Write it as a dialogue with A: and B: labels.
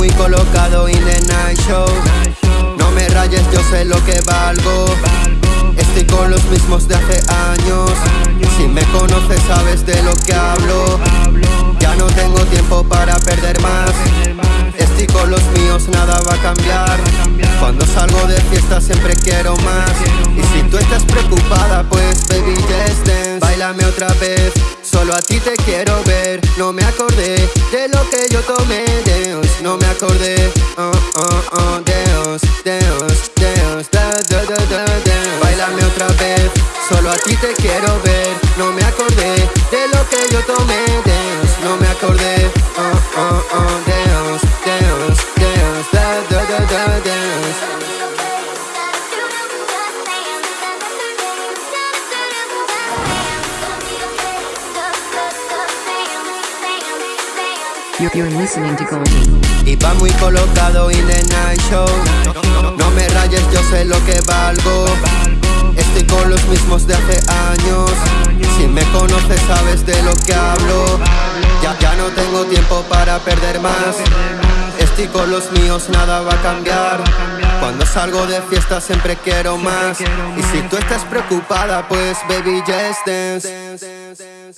A: muy colocado in the night show. No me rayes, yo sé lo que valgo. Estoy con los mismos de hace años. Si me conoces, sabes de lo que hablo. De fiesta siempre quiero más. Y si tú estás preocupada pues baby just dance. Bailame otra vez Solo a ti te quiero ver, no me acordé de lo que yo tomé, Dios, no me acordé, oh, oh, oh, Dios, Dios, Dios, da, da, da, da. Bailame otra vez, solo a ti te quiero ver, no me acordé de lo que yo tomé, Dios, no me acordé, oh, oh, oh, Dios, Dios, Dios, da, da, da, da, Dios. Y va muy colocado in the night show. No me rayes, yo sé lo que valgo. Estoy con los mismos de hace años. Si me conoces sabes de lo que hablo. Ya, ya no tengo tiempo para perder más. Estoy con los míos, nada va a cambiar. Cuando salgo de fiesta siempre quiero más. Y si tú estás preocupada pues baby just dance